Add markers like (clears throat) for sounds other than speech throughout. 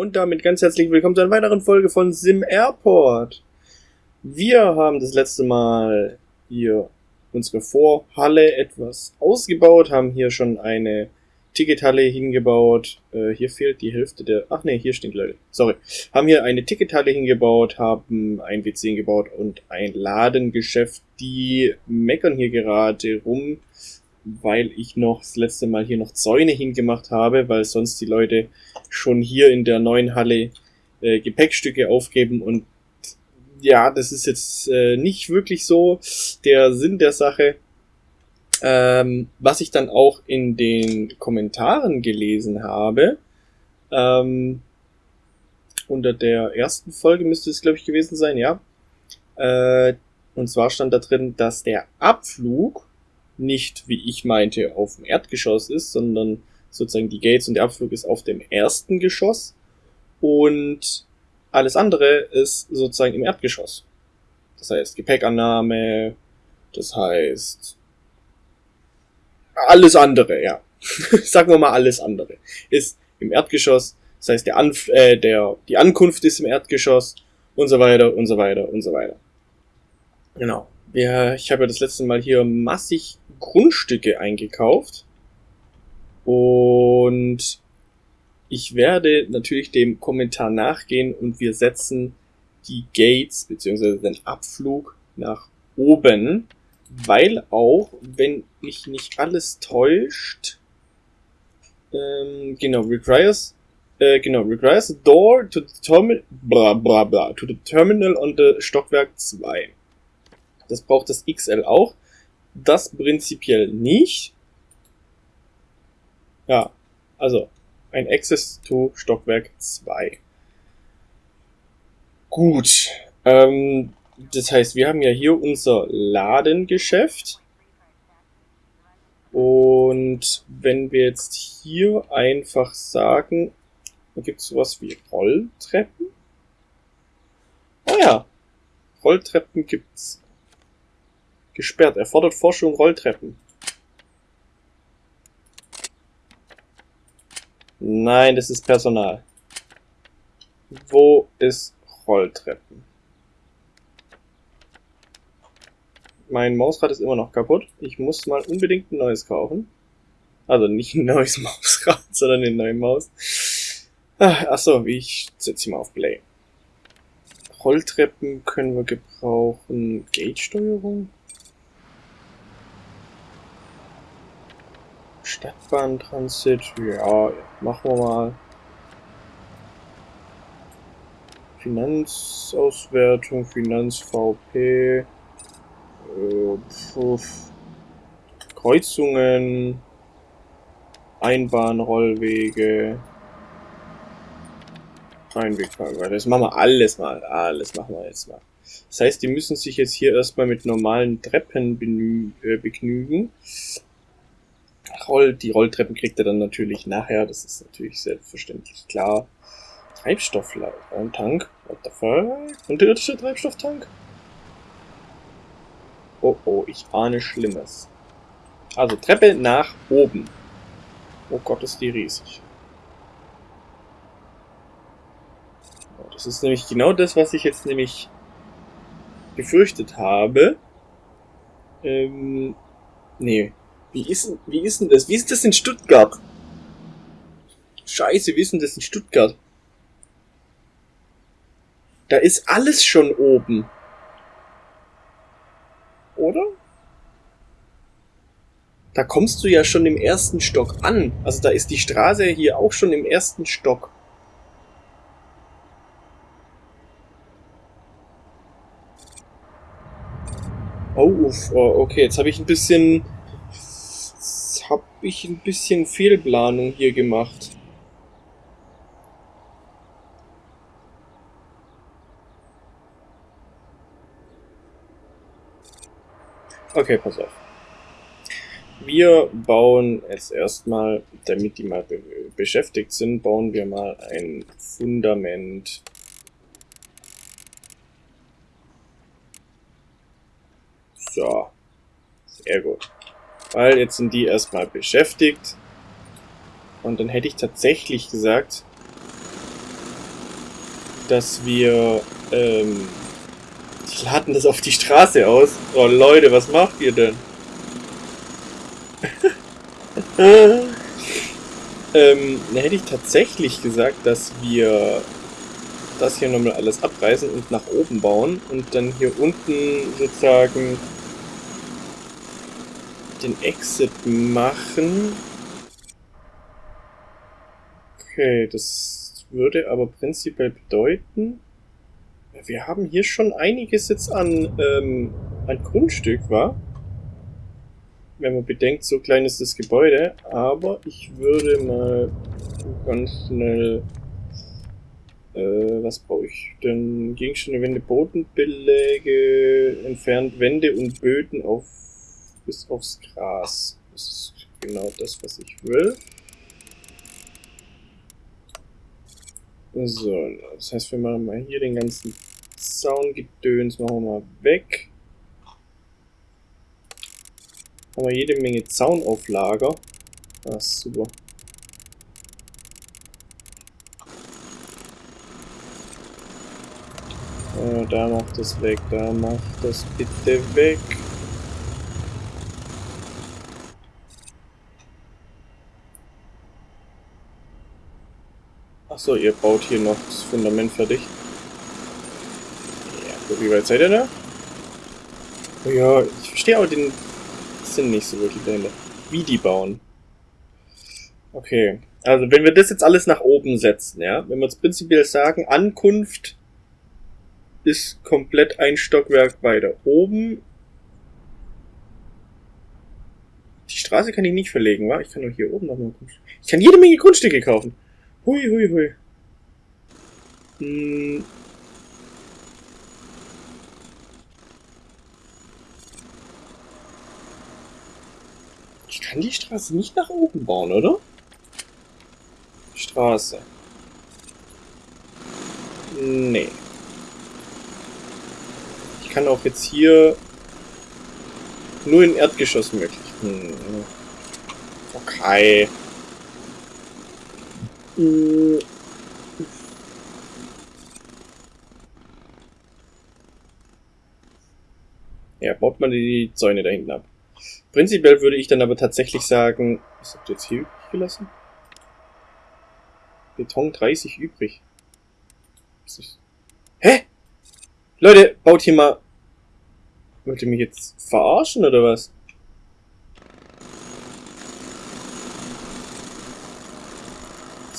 Und damit ganz herzlich willkommen zu einer weiteren Folge von Sim Airport. Wir haben das letzte Mal hier unsere Vorhalle etwas ausgebaut, haben hier schon eine Tickethalle hingebaut. Äh, hier fehlt die Hälfte der... Ach nee, hier stehen Leute. Sorry. Haben hier eine Tickethalle hingebaut, haben ein WC hingebaut und ein Ladengeschäft. Die meckern hier gerade rum, weil ich noch das letzte Mal hier noch Zäune hingemacht habe, weil sonst die Leute schon hier in der neuen Halle äh, Gepäckstücke aufgeben und ja, das ist jetzt äh, nicht wirklich so der Sinn der Sache. Ähm, was ich dann auch in den Kommentaren gelesen habe, ähm, unter der ersten Folge müsste es, glaube ich, gewesen sein, ja. Äh, und zwar stand da drin, dass der Abflug nicht, wie ich meinte, auf dem Erdgeschoss ist, sondern sozusagen die Gates und der Abflug ist auf dem ersten Geschoss und alles andere ist sozusagen im Erdgeschoss. Das heißt Gepäckannahme, das heißt alles andere, ja. (laughs) Sagen wir mal alles andere. Ist im Erdgeschoss, das heißt der, Anf äh, der die Ankunft ist im Erdgeschoss und so weiter und so weiter und so weiter. Genau. Ja, ich habe ja das letzte Mal hier massig Grundstücke eingekauft. Und ich werde natürlich dem Kommentar nachgehen und wir setzen die Gates bzw. den Abflug nach oben, weil auch, wenn mich nicht alles täuscht, ähm, genau, requires, äh, genau, requires a door to the terminal, bla bla bla, to the terminal on the Stockwerk 2. Das braucht das XL auch. Das prinzipiell nicht. Ja, also ein Access to Stockwerk 2. Gut. Ähm, das heißt, wir haben ja hier unser Ladengeschäft. Und wenn wir jetzt hier einfach sagen, gibt es sowas wie Rolltreppen. Oh ja, Rolltreppen gibt's. Gesperrt. Erfordert Forschung Rolltreppen. Nein, das ist Personal. Wo ist Rolltreppen? Mein Mausrad ist immer noch kaputt. Ich muss mal unbedingt ein neues kaufen. Also nicht ein neues (laughs) Mausrad, sondern eine neue Maus. Ah, achso, ich setze sie mal auf Play. Rolltreppen können wir gebrauchen. Gate-Steuerung? Stadtbahntransit, ja, machen wir mal. Finanzauswertung, Finanz-VP, äh, Kreuzungen, Einbahnrollwege, Einwegfahrweise. Das machen wir alles mal. Alles machen wir jetzt mal. Das heißt, die müssen sich jetzt hier erstmal mit normalen Treppen äh, begnügen. Roll, die Rolltreppen kriegt er dann natürlich nachher, das ist natürlich selbstverständlich klar. Treibstofftank, what the fuck? Unterirdischer Treibstofftank? Oh oh, ich ahne Schlimmes. Also Treppe nach oben. Oh Gott, ist die riesig. Das ist nämlich genau das, was ich jetzt nämlich befürchtet habe. Ähm, nee, wie ist, wie ist denn das? Wie ist das in Stuttgart? Scheiße, wie ist denn das in Stuttgart? Da ist alles schon oben. Oder? Da kommst du ja schon im ersten Stock an. Also da ist die Straße hier auch schon im ersten Stock. Oh, okay, jetzt habe ich ein bisschen ich ein bisschen Fehlplanung hier gemacht. Okay, pass auf. Wir bauen jetzt erstmal, damit die mal be beschäftigt sind, bauen wir mal ein Fundament. So. Sehr gut. Weil jetzt sind die erstmal beschäftigt. Und dann hätte ich tatsächlich gesagt, dass wir, ähm, die laden das auf die Straße aus. Oh Leute, was macht ihr denn? (laughs) ähm, dann hätte ich tatsächlich gesagt, dass wir das hier nochmal alles abreißen und nach oben bauen und dann hier unten sozusagen den Exit machen. Okay, das würde aber prinzipiell bedeuten, wir haben hier schon einiges jetzt an, ähm, an Grundstück, war? Wenn man bedenkt, so klein ist das Gebäude, aber ich würde mal ganz schnell äh, was brauche ich denn? Gegenstände, Wände, Bodenbeläge, entfernt Wände und Böden auf bis aufs Gras. Das ist genau das, was ich will. So, das heißt, wir machen mal hier den ganzen Zaungedöns, machen wir mal weg. Haben wir jede Menge Zaun auf Lager. Ah, super. Äh, da macht das weg, da macht das bitte weg. Achso, ihr baut hier noch das Fundament fertig. Ja, wie weit seid ihr da? Oh ja, ich verstehe aber den Sinn nicht so wirklich dahinter. Wie die bauen. Okay. Also, wenn wir das jetzt alles nach oben setzen, ja, wenn wir jetzt prinzipiell sagen, Ankunft ist komplett ein Stockwerk weiter oben. Die Straße kann ich nicht verlegen, wa? Ich kann nur hier oben noch mal Ich kann jede Menge Grundstücke kaufen. Hui, hui, hui. Hm. Ich kann die Straße nicht nach oben bauen, oder? Straße. Nee. Ich kann auch jetzt hier nur in Erdgeschoss möglich. Hm. Okay. Hm. Ja, baut man die Zäune da hinten ab. Prinzipiell würde ich dann aber tatsächlich sagen, was habt ihr jetzt hier übrig gelassen? Beton 30 übrig. Hä? Leute, baut hier mal... Wollt ihr mich jetzt verarschen, oder was?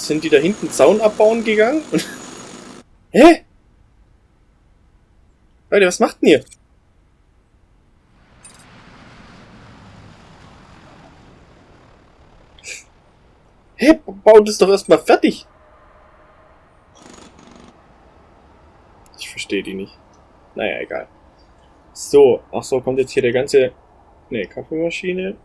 Sind die da hinten Zaun abbauen gegangen? (laughs) Hä? Leute, was macht denn ihr? Hä? Baut es doch erstmal fertig. Ich verstehe die nicht. Naja, egal. So, ach so, kommt jetzt hier der ganze... Ne, Kaffeemaschine.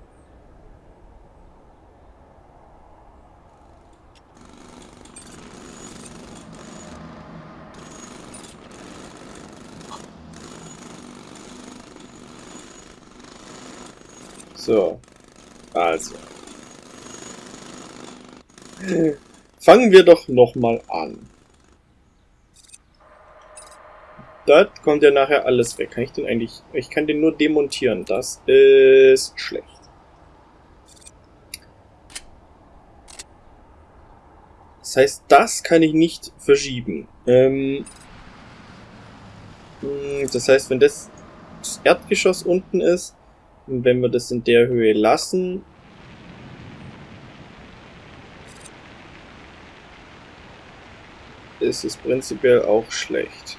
So, also. Fangen wir doch nochmal an. Das kommt ja nachher alles weg. Kann ich den eigentlich... Ich kann den nur demontieren. Das ist schlecht. Das heißt, das kann ich nicht verschieben. Ähm, hm, das heißt, wenn das, das Erdgeschoss unten ist, und wenn wir das in der Höhe lassen, ist es prinzipiell auch schlecht.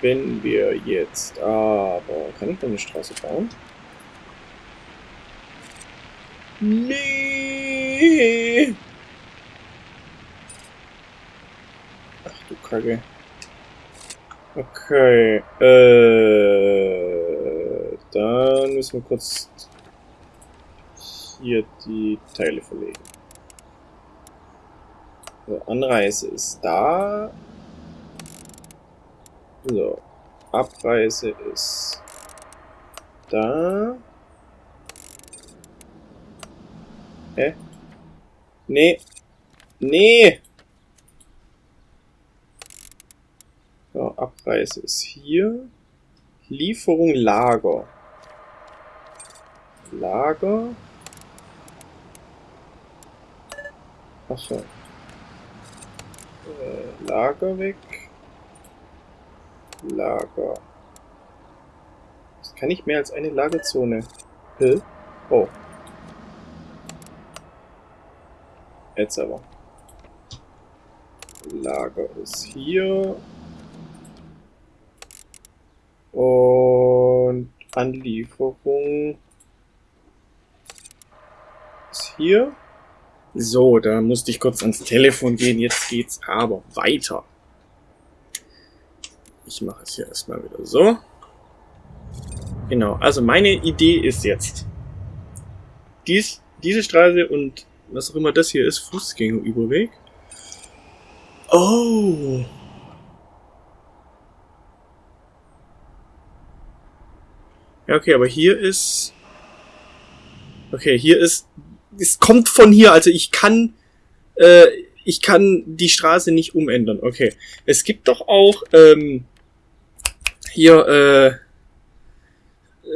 Wenn wir jetzt aber... Kann ich da eine Straße bauen? Nee! Ach du Kacke. Okay, äh, dann müssen wir kurz hier die Teile verlegen. So, Anreise ist da. So. Abreise ist da. Hä? Nee. Nee. Abreise ist hier. Lieferung Lager. Lager. Achso. Äh, Lager weg. Lager. Das kann nicht mehr als eine Lagerzone. Hä? Oh. Jetzt aber. Lager ist hier. Und Anlieferung ist hier. So, da musste ich kurz ans Telefon gehen. Jetzt geht's aber weiter. Ich mache es hier erstmal wieder so. Genau, also meine Idee ist jetzt, dies, diese Straße und was auch immer das hier ist, Fußgängerüberweg. Oh! Ja, okay, aber hier ist... Okay, hier ist... Es kommt von hier, also ich kann... Äh, ich kann die Straße nicht umändern. Okay. Es gibt doch auch ähm, hier äh,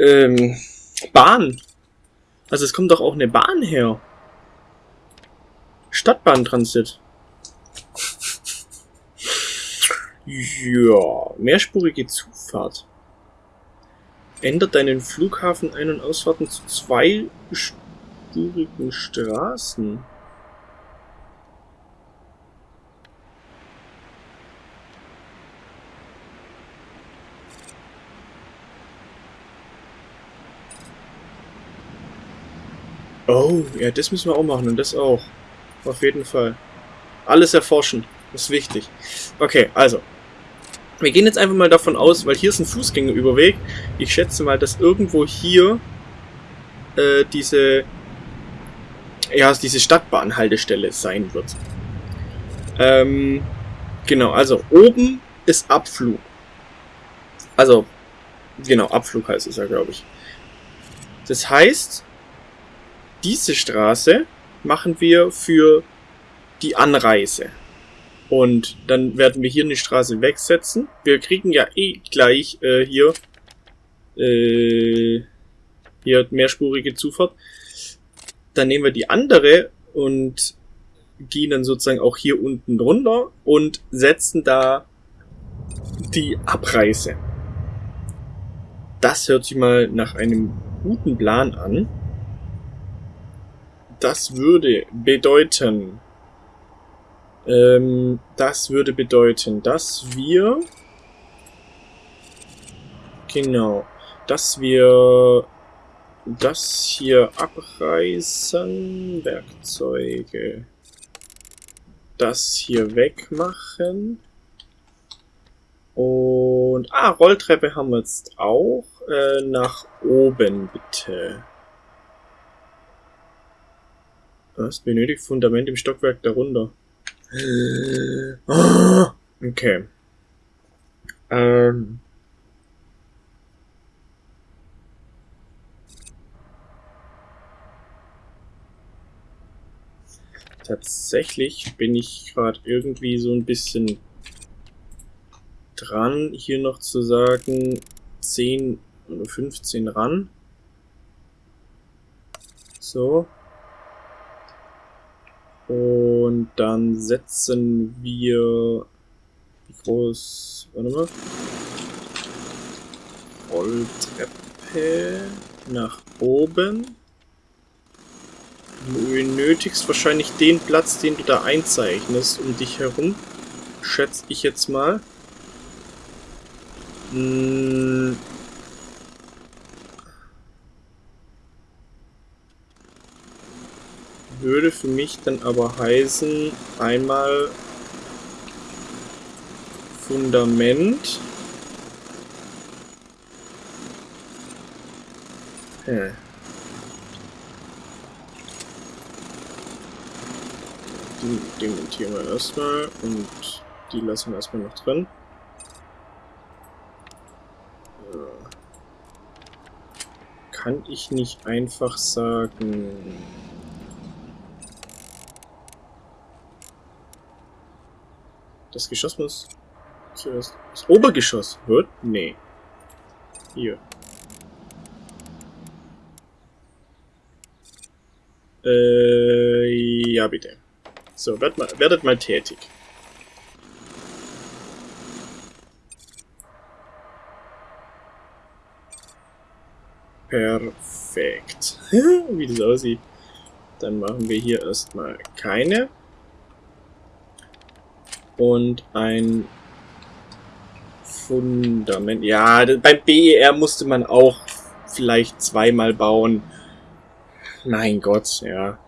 ähm, Bahn. Also es kommt doch auch eine Bahn her. Stadtbahntransit. (laughs) ja, mehrspurige Zufahrt. Ändert deinen Flughafen Ein- und Ausfahrten zu zweispurigen Straßen. Oh, ja, das müssen wir auch machen und das auch. Auf jeden Fall. Alles erforschen. Das ist wichtig. Okay, also. Wir gehen jetzt einfach mal davon aus, weil hier ist ein Fußgängerüberweg. Ich schätze mal, dass irgendwo hier äh, diese ja, diese Stadtbahnhaltestelle sein wird. Ähm, genau, also oben ist Abflug. Also, genau, Abflug heißt es ja, glaube ich. Das heißt, diese Straße machen wir für die Anreise. Und dann werden wir hier eine Straße wegsetzen. Wir kriegen ja eh gleich äh, hier äh, hier mehrspurige Zufahrt. Dann nehmen wir die andere und gehen dann sozusagen auch hier unten runter und setzen da die Abreise. Das hört sich mal nach einem guten Plan an. Das würde bedeuten, ähm, das würde bedeuten, dass wir, genau, dass wir das hier abreißen, Werkzeuge, das hier wegmachen und, ah, Rolltreppe haben wir jetzt auch, äh, nach oben bitte. Was? Benötigt Fundament im Stockwerk darunter. Okay. Ähm. Tatsächlich bin ich gerade irgendwie so ein bisschen dran, hier noch zu sagen, 10 oder 15 ran. So. Und dann setzen wir wie groß, warte mal, Rolltreppe nach oben. Du benötigst wahrscheinlich den Platz, den du da einzeichnest, um dich herum. Schätze ich jetzt mal. Hm, würde für mich dann aber heißen, einmal Fundament. Hm. Die dementieren wir erstmal und die lassen wir erstmal noch drin. Kann ich nicht einfach sagen... Das Geschoss muss zuerst... Das Obergeschoss wird? Nee. Hier. Äh, ja bitte. So, werdet mal, werdet mal tätig. Perfekt. (laughs) Wie das aussieht. Dann machen wir hier erstmal keine. Und ein Fundament. Ja, beim BER musste man auch vielleicht zweimal bauen. Mein Gott, ja.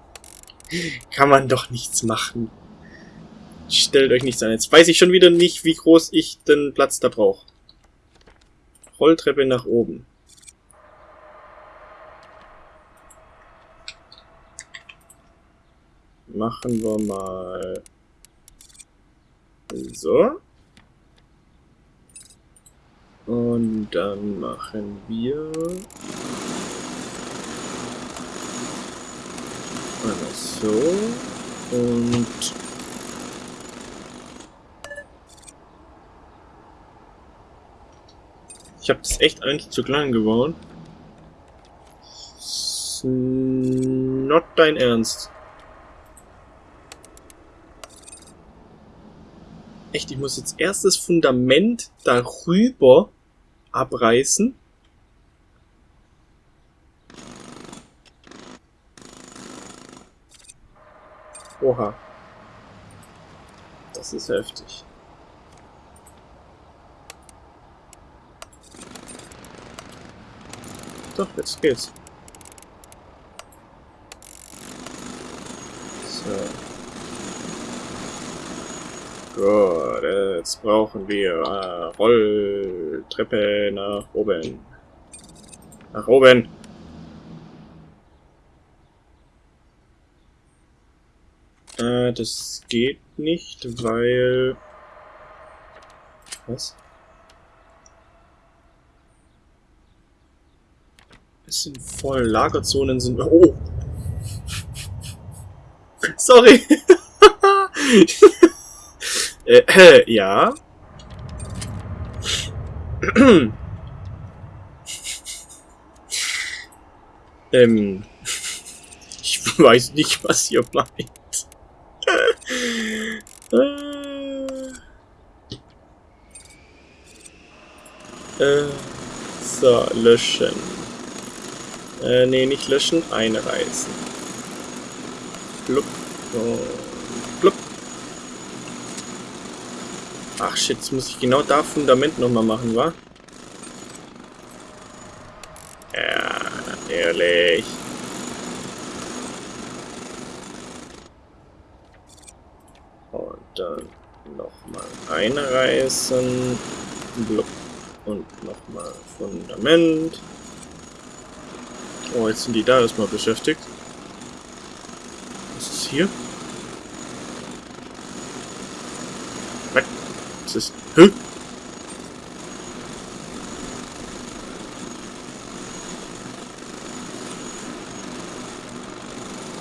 (laughs) Kann man doch nichts machen. Stellt euch nichts an. Jetzt weiß ich schon wieder nicht, wie groß ich den Platz da brauche. Rolltreppe nach oben. Machen wir mal so. Und dann machen wir einmal so und ich habe das echt eigentlich zu klein gebaut. Not dein Ernst. Echt, ich muss jetzt erst das Fundament darüber abreißen. Oha. Das ist heftig. Doch, jetzt geht's. So. Gut, jetzt brauchen wir äh, Rolltreppe nach oben. Nach oben. Äh, das geht nicht, weil... Was? Es sind voll. Lagerzonen sind... Oh! (laughs) Sorry! (laughs) Äh, äh, (clears throat) ja. (clears throat) ähm, ich weiß nicht, was ihr meint. äh, so, löschen. Äh, nee, nicht löschen, einreißen. Blub. Oh. Ach shit, jetzt muss ich genau da Fundament nochmal machen, wa? Ja, natürlich. Und dann nochmal einreißen. Blub. Und nochmal Fundament. Oh, jetzt sind die da erstmal beschäftigt. Was ist hier? Das ist... Hä?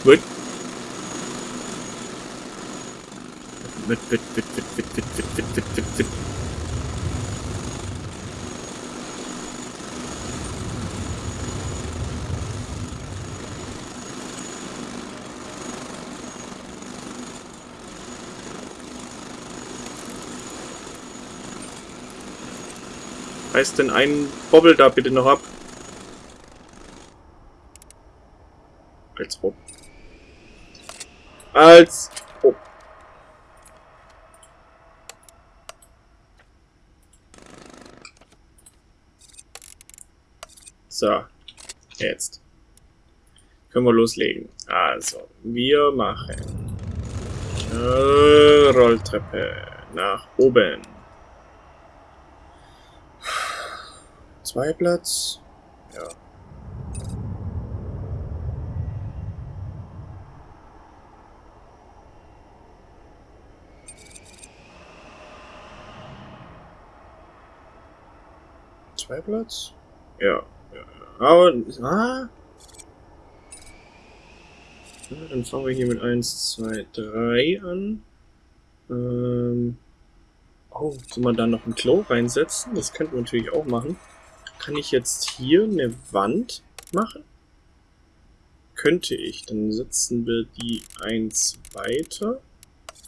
What? Mit, mit, mit, mit, mit, mit, mit, mit, mit, mit, Reiß denn einen Bobbel da bitte noch ab. Als ob. Als ob. So. Jetzt. Können wir loslegen. Also, wir machen äh, Rolltreppe nach oben. Zwei Platz. Ja. Zwei Platz? Ja. ja. Aber, ah. Ja, dann fangen wir hier mit 1, 2, 3 an. Ähm oh, soll man da noch ein Klo reinsetzen? Das könnten wir natürlich auch machen. Kann ich jetzt hier eine Wand machen? Könnte ich. Dann setzen wir die eins weiter.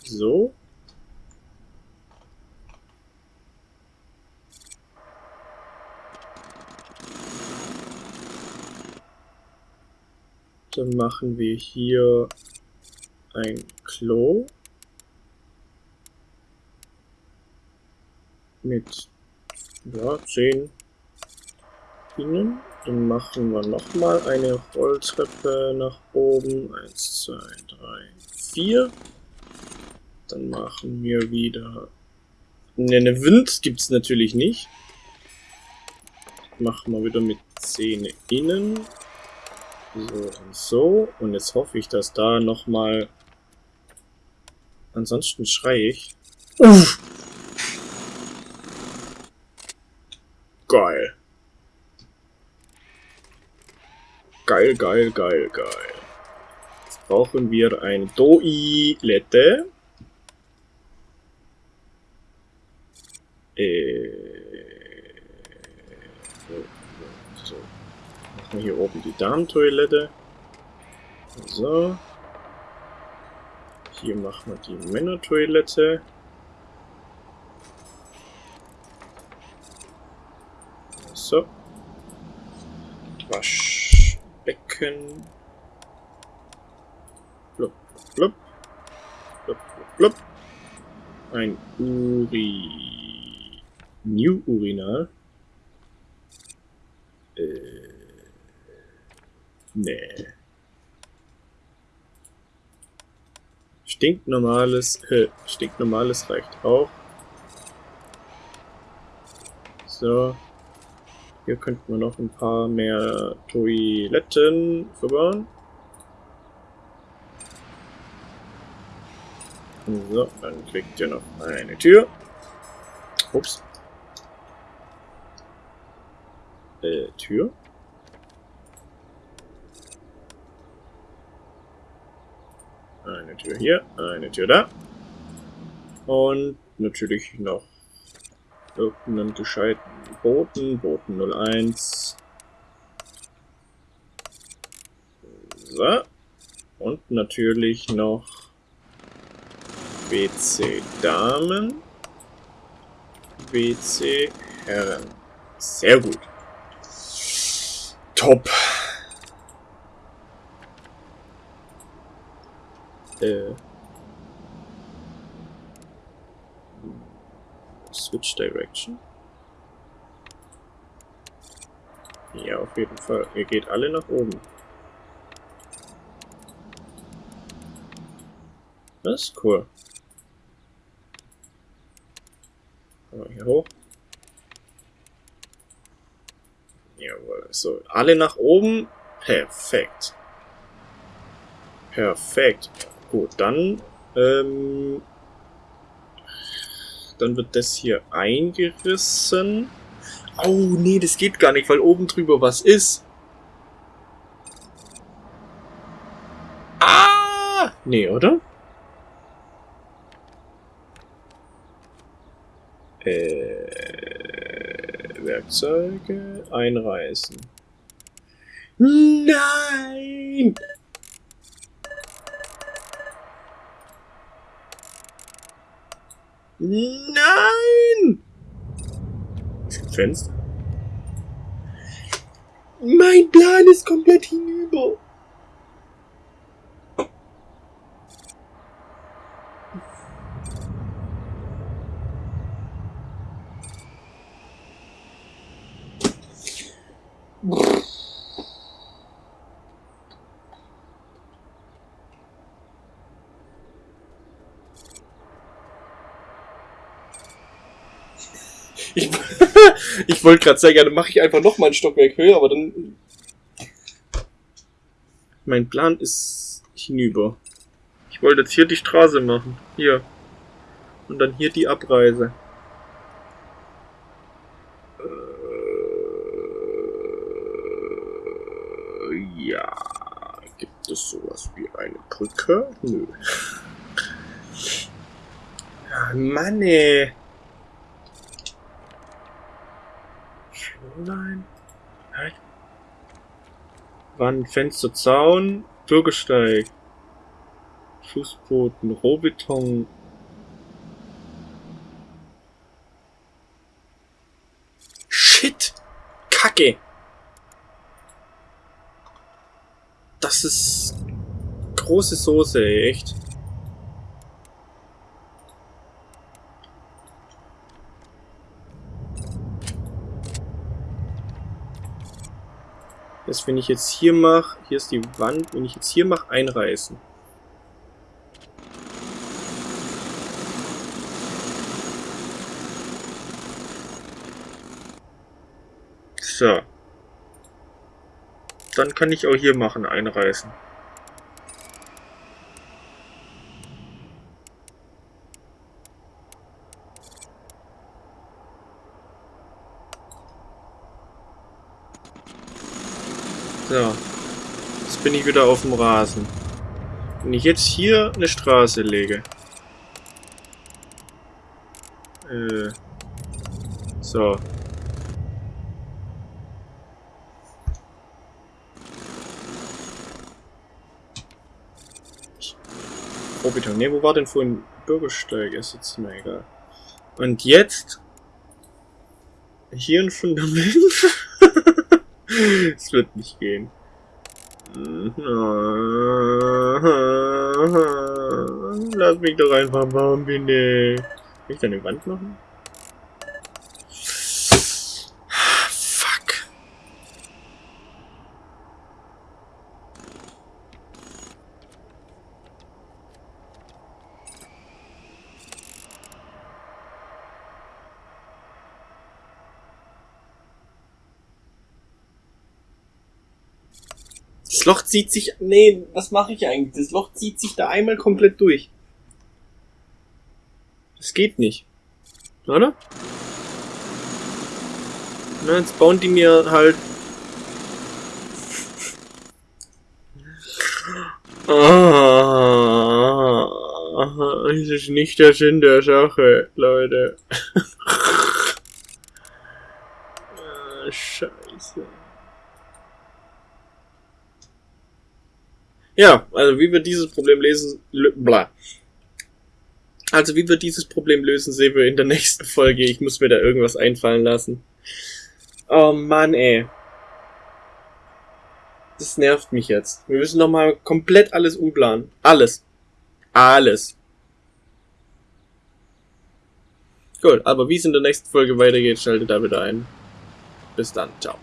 So. Dann machen wir hier ein Klo mit ja, 10 Bienen. Dann machen wir nochmal eine Rolltreppe nach oben. 1, 2, 3, 4. Dann machen wir wieder... Ne, eine Wind gibt es natürlich nicht. Machen wir wieder mit Zähne innen. So und so. Und jetzt hoffe ich, dass da nochmal... Ansonsten schreie ich. Uff! Geil. Geil, geil, geil, geil. Jetzt brauchen wir ein Toilette. Äh, so. Machen wir hier oben die Damentoilette. So. Hier machen wir die Männertoilette. So. Waschbecken. Blub, blub. Blub, blub, blub. Ein Uri... New Urinal. Äh... Nee. Stinknormales, äh, stinknormales reicht auch. So. Hier könnten wir noch ein paar mehr Toiletten verbauen. So, dann kriegt ihr noch eine Tür. Ups. Äh, Tür. Eine Tür hier, eine Tür da. Und natürlich noch irgendeinen gescheiten Boten. Boten 01. So. Und natürlich noch WC Damen. WC Herren. Sehr gut. Top. Äh. Switch Direction. Ja, auf jeden Fall. Ihr geht alle nach oben. Das ist cool. hier hoch. Jawohl. So, alle nach oben. Perfekt. Perfekt. Gut, dann ähm, dann wird das hier eingerissen. Oh, nee, das geht gar nicht, weil oben drüber was ist. Ah! Nee, oder? Äh, Werkzeuge einreißen. Nein! Nein! Es gibt Fenster. Mein Plan ist komplett hinüber. Ich, ich wollte gerade ja, dann mache ich einfach noch mal ein Stockwerk höher, aber dann... Mein Plan ist hinüber. Ich wollte jetzt hier die Straße machen. Hier. Und dann hier die Abreise. Äh, ja. Gibt es sowas wie eine Brücke? Nö. Ah, Mann, ey. Flowline? Wand, Fenster, Zaun, Bürgersteig. Fußboden, Rohbeton. Shit! Kacke! Das ist große Soße, echt. Das, wenn ich jetzt hier mache, hier ist die Wand, wenn ich jetzt hier mache, einreißen. So. Dann kann ich auch hier machen, einreißen. So. Jetzt bin ich wieder auf dem Rasen. Wenn ich jetzt hier eine Straße lege. Äh. So. Rohbeton. Ne, wo war denn vorhin Bürgersteig? Ist jetzt mir egal. Und jetzt hier ein Fundament. (laughs) Es wird nicht gehen. Lass mich doch einfach bauen, bitte. Kann ich da eine Wand machen? Fuck. Das Loch zieht sich... Nee, was mache ich eigentlich? Das Loch zieht sich da einmal komplett durch. Das geht nicht. Oder? Na, jetzt bauen die mir halt... Ah, das ist nicht der Sinn der Sache, Leute. ah, scheiße. Ja, also wie wir dieses Problem lesen, bla. Also wie wir dieses Problem lösen, sehen wir in der (laughs) nächsten Folge. Ich muss mir da irgendwas einfallen lassen. Oh Mann, ey. Das nervt mich jetzt. Wir müssen nochmal komplett alles umplanen. Alles. Alles. Gut, aber wie es in der nächsten Folge weitergeht, schaltet da wieder ein. Bis dann. Ciao.